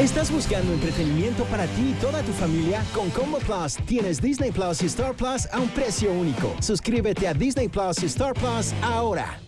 ¿Estás buscando entretenimiento para ti y toda tu familia? Con Combo Plus tienes Disney Plus y Star Plus a un precio único. Suscríbete a Disney Plus y Star Plus ahora.